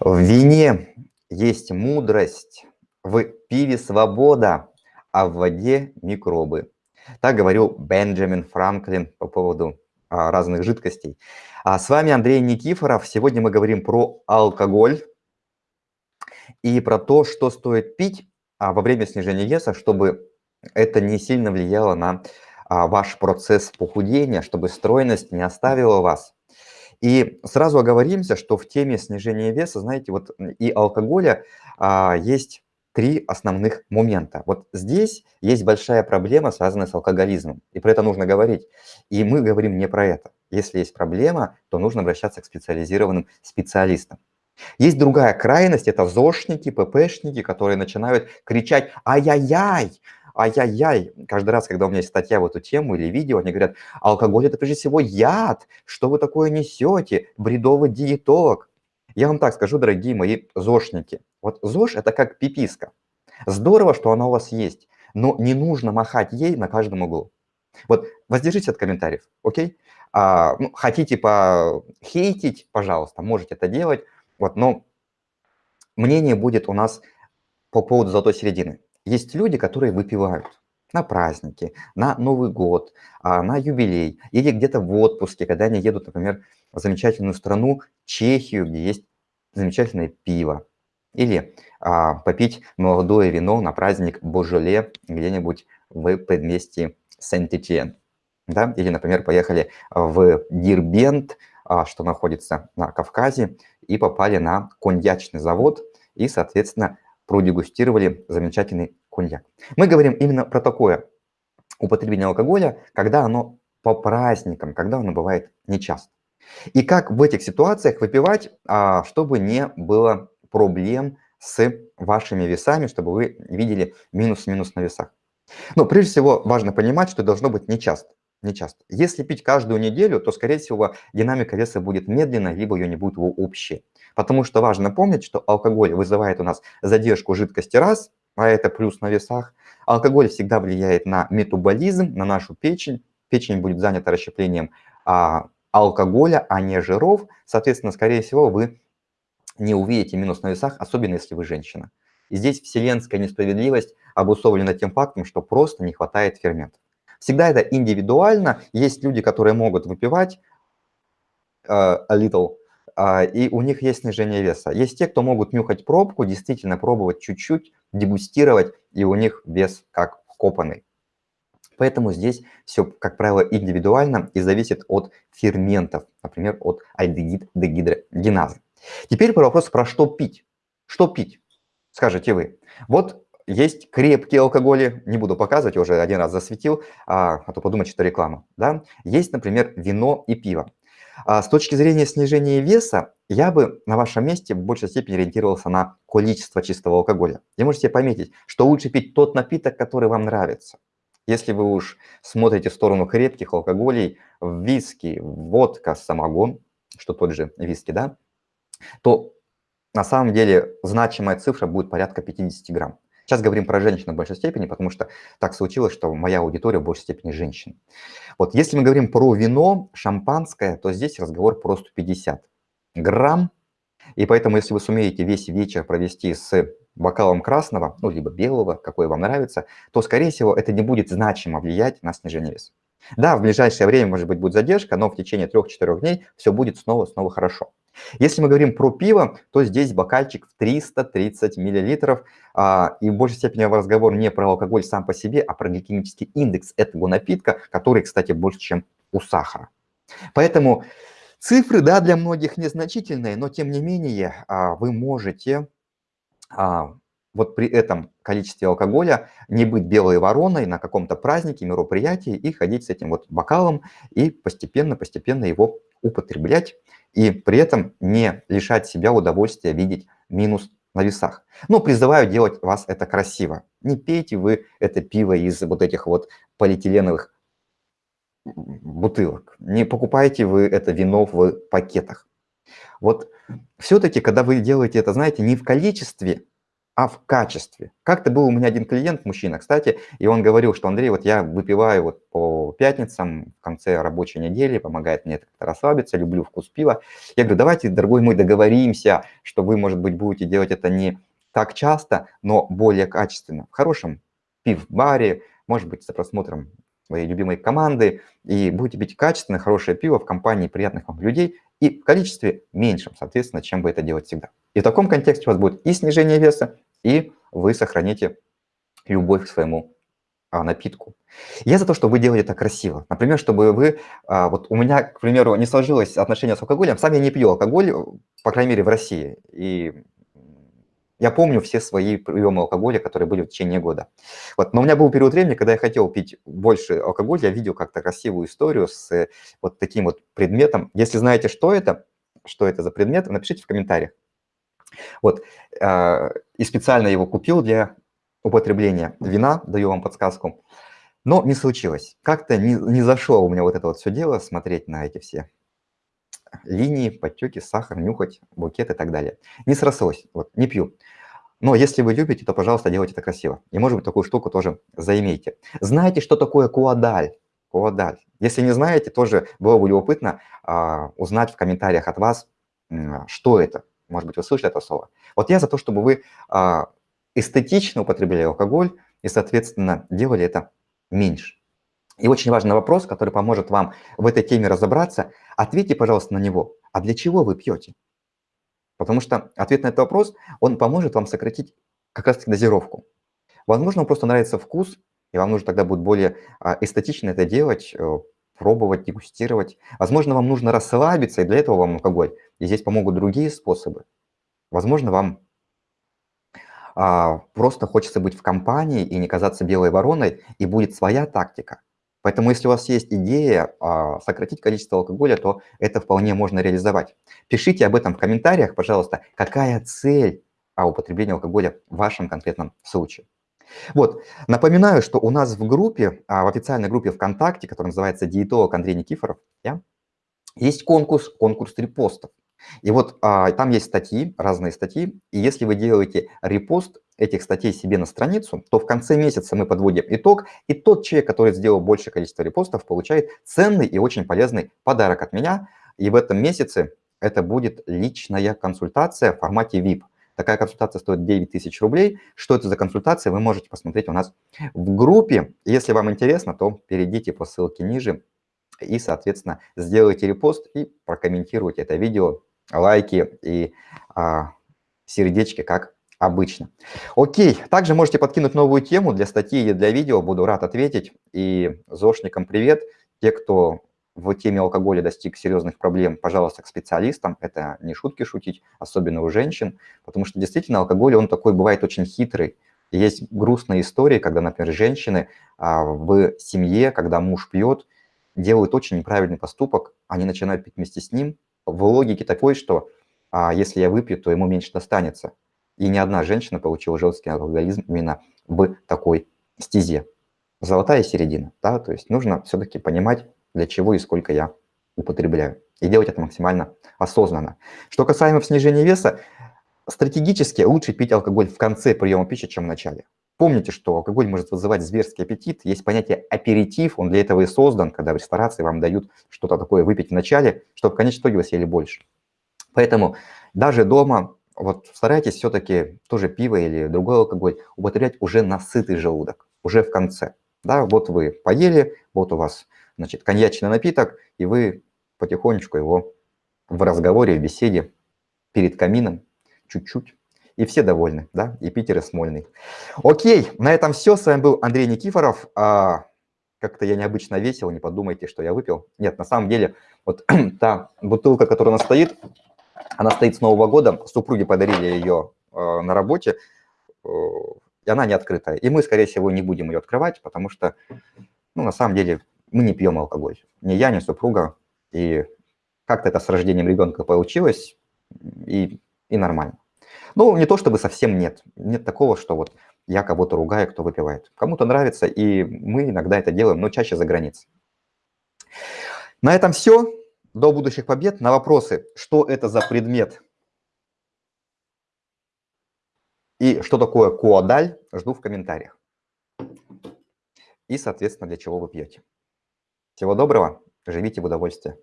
В вине есть мудрость, в пиве свобода, а в воде микробы. Так говорил Бенджамин Франклин по поводу а, разных жидкостей. А с вами Андрей Никифоров. Сегодня мы говорим про алкоголь и про то, что стоит пить а, во время снижения веса, чтобы это не сильно влияло на а, ваш процесс похудения, чтобы стройность не оставила вас. И сразу оговоримся, что в теме снижения веса, знаете, вот и алкоголя а, есть три основных момента. Вот здесь есть большая проблема, связанная с алкоголизмом, и про это нужно говорить. И мы говорим не про это. Если есть проблема, то нужно обращаться к специализированным специалистам. Есть другая крайность, это ЗОшники, ППшники, которые начинают кричать «Ай-яй-яй!», ай-яй-яй, каждый раз, когда у меня есть статья в эту тему или видео, они говорят, алкоголь это прежде всего яд, что вы такое несете, бредовый диетолог. Я вам так скажу, дорогие мои ЗОшники, вот ЗОЖ это как пиписка. Здорово, что она у вас есть, но не нужно махать ей на каждом углу. Вот воздержитесь от комментариев, окей? А, ну, хотите похейтить, пожалуйста, можете это делать, вот, но мнение будет у нас по поводу золотой середины. Есть люди, которые выпивают на праздники, на Новый год, а, на юбилей или где-то в отпуске, когда они едут, например, в замечательную страну Чехию, где есть замечательное пиво. Или а, попить молодое вино на праздник Божоле где-нибудь в предместье Сент-Этьен. Да? Или, например, поехали в Дирбент, а, что находится на Кавказе, и попали на коньячный завод, и, соответственно, продегустировали замечательный коньяк. Мы говорим именно про такое употребление алкоголя, когда оно по праздникам, когда оно бывает нечасто. И как в этих ситуациях выпивать, а, чтобы не было проблем с вашими весами, чтобы вы видели минус-минус на весах. Но прежде всего важно понимать, что должно быть нечасто. нечасто. Если пить каждую неделю, то, скорее всего, динамика веса будет медленной, либо ее не будет общей. Потому что важно помнить, что алкоголь вызывает у нас задержку жидкости раз, а это плюс на весах. Алкоголь всегда влияет на метаболизм, на нашу печень. Печень будет занята расщеплением а, алкоголя, а не жиров. Соответственно, скорее всего, вы не увидите минус на весах, особенно если вы женщина. И здесь вселенская несправедливость обусловлена тем фактом, что просто не хватает ферментов. Всегда это индивидуально. Есть люди, которые могут выпивать uh, a little, и у них есть снижение веса. Есть те, кто могут нюхать пробку, действительно пробовать чуть-чуть, дегустировать, и у них вес как вкопанный. Поэтому здесь все, как правило, индивидуально и зависит от ферментов, например, от альдегид-дегидрогеназы. Теперь про вопрос, про что пить. Что пить, скажете вы. Вот есть крепкие алкоголи, не буду показывать, уже один раз засветил, а, а то подумать, что реклама. Да? Есть, например, вино и пиво. А с точки зрения снижения веса, я бы на вашем месте в большей степени ориентировался на количество чистого алкоголя. И можете пометить, что лучше пить тот напиток, который вам нравится. Если вы уж смотрите в сторону крепких алкоголей, виски, водка, самогон, что тот же виски, да, то на самом деле значимая цифра будет порядка 50 грамм. Сейчас говорим про женщин в большей степени, потому что так случилось, что моя аудитория в большей степени женщин. Вот если мы говорим про вино, шампанское, то здесь разговор про 150 грамм. И поэтому, если вы сумеете весь вечер провести с бокалом красного, ну, либо белого, какой вам нравится, то, скорее всего, это не будет значимо влиять на снижение веса. Да, в ближайшее время, может быть, будет задержка, но в течение 3-4 дней все будет снова-снова хорошо. Если мы говорим про пиво, то здесь бокальчик в 330 миллилитров, а, и в большей степени разговор не про алкоголь сам по себе, а про гликемический индекс этого напитка, который, кстати, больше, чем у сахара. Поэтому цифры, да, для многих незначительные, но тем не менее а, вы можете а, вот при этом количестве алкоголя не быть белой вороной на каком-то празднике, мероприятии и ходить с этим вот бокалом и постепенно-постепенно его употреблять и при этом не лишать себя удовольствия видеть минус на весах. Но призываю делать вас это красиво. Не пейте вы это пиво из вот этих вот полиэтиленовых бутылок. Не покупайте вы это вино в пакетах. Вот все-таки, когда вы делаете это, знаете, не в количестве а в качестве. Как-то был у меня один клиент, мужчина, кстати, и он говорил, что Андрей, вот я выпиваю вот по пятницам в конце рабочей недели, помогает мне как-то расслабиться, люблю вкус пива. Я говорю, давайте, дорогой мой, договоримся, что вы, может быть, будете делать это не так часто, но более качественно, в хорошем пив-баре, может быть, за просмотром своей любимой команды, и будете пить качественное, хорошее пиво в компании приятных вам людей и в количестве меньшем, соответственно, чем вы это делаете всегда. И в таком контексте у вас будет и снижение веса, и вы сохраните любовь к своему а, напитку. Я за то, чтобы вы делали это красиво. Например, чтобы вы... А, вот у меня, к примеру, не сложилось отношение с алкоголем. Сам я не пью алкоголь, по крайней мере, в России. И я помню все свои приемы алкоголя, которые были в течение года. Вот. Но у меня был период времени, когда я хотел пить больше алкоголя, я видел как-то красивую историю с э, вот таким вот предметом. Если знаете, что это, что это за предмет, напишите в комментариях. Вот. А, и специально его купил для употребления вина, даю вам подсказку. Но не случилось. Как-то не, не зашло у меня вот это вот все дело, смотреть на эти все линии, подтеки, сахар, нюхать, букет и так далее. Не срослось, вот, не пью. Но если вы любите, то, пожалуйста, делайте это красиво. И, может быть, такую штуку тоже заимейте. Знаете, что такое куадаль? Куадаль. Если не знаете, тоже было бы любопытно а, узнать в комментариях от вас, что это. Может быть, вы слышали это слово. Вот я за то, чтобы вы а, эстетично употребляли алкоголь и, соответственно, делали это меньше. И очень важный вопрос, который поможет вам в этой теме разобраться. Ответьте, пожалуйста, на него. А для чего вы пьете? Потому что ответ на этот вопрос, он поможет вам сократить как раз-таки дозировку. Возможно, вам просто нравится вкус, и вам нужно тогда будет более а, эстетично это делать, э, пробовать, дегустировать. Возможно, вам нужно расслабиться, и для этого вам алкоголь. И здесь помогут другие способы. Возможно, вам а, просто хочется быть в компании и не казаться белой вороной, и будет своя тактика. Поэтому если у вас есть идея а, сократить количество алкоголя, то это вполне можно реализовать. Пишите об этом в комментариях, пожалуйста, какая цель а, употребления алкоголя в вашем конкретном случае. Вот, напоминаю, что у нас в группе, а, в официальной группе ВКонтакте, которая называется «Диетолог Андрей Никифоров», есть конкурс, конкурс репостов. И вот а, там есть статьи, разные статьи, и если вы делаете репост этих статей себе на страницу, то в конце месяца мы подводим итог, и тот человек, который сделал большее количество репостов, получает ценный и очень полезный подарок от меня, и в этом месяце это будет личная консультация в формате VIP. Такая консультация стоит 9 тысяч рублей. Что это за консультация, вы можете посмотреть у нас в группе. Если вам интересно, то перейдите по ссылке ниже и, соответственно, сделайте репост и прокомментируйте это видео лайки и а, сердечки, как обычно. Окей, также можете подкинуть новую тему для статьи или для видео, буду рад ответить. И зошникам привет. Те, кто в теме алкоголя достиг серьезных проблем, пожалуйста, к специалистам. Это не шутки шутить, особенно у женщин, потому что действительно алкоголь, он такой бывает очень хитрый. есть грустные истории, когда, например, женщины а, в семье, когда муж пьет, делают очень неправильный поступок, они начинают пить вместе с ним, в логике такой, что а, если я выпью, то ему меньше достанется. И ни одна женщина получила жесткий алкоголизм именно в такой стезе. Золотая середина, да, то есть нужно все-таки понимать, для чего и сколько я употребляю. И делать это максимально осознанно. Что касаемо снижения веса, стратегически лучше пить алкоголь в конце приема пищи, чем в начале. Помните, что алкоголь может вызывать зверский аппетит. Есть понятие аперитив, он для этого и создан, когда в ресторации вам дают что-то такое выпить в начале, чтобы в конечном итоге вы съели больше. Поэтому даже дома вот старайтесь все-таки тоже пиво или другой алкоголь употреблять уже на сытый желудок, уже в конце. Да, вот вы поели, вот у вас значит, коньячный напиток, и вы потихонечку его в разговоре, в беседе перед камином чуть-чуть и все довольны, да, и Питер, и Смольный. Окей, на этом все. С вами был Андрей Никифоров. А, Как-то я необычно весел, не подумайте, что я выпил. Нет, на самом деле, вот та бутылка, которая у нас стоит, она стоит с Нового года. Супруги подарили ее э, на работе, э, и она не открытая. И мы, скорее всего, не будем ее открывать, потому что, ну, на самом деле, мы не пьем алкоголь. Ни я, ни супруга. И как-то это с рождением ребенка получилось, и, и нормально. Ну, не то чтобы совсем нет. Нет такого, что вот я кого-то ругаю, кто выпивает. Кому-то нравится, и мы иногда это делаем, но чаще за границей. На этом все. До будущих побед. На вопросы, что это за предмет И что такое куадаль, жду в комментариях. И, соответственно, для чего вы пьете. Всего доброго, живите в удовольствие.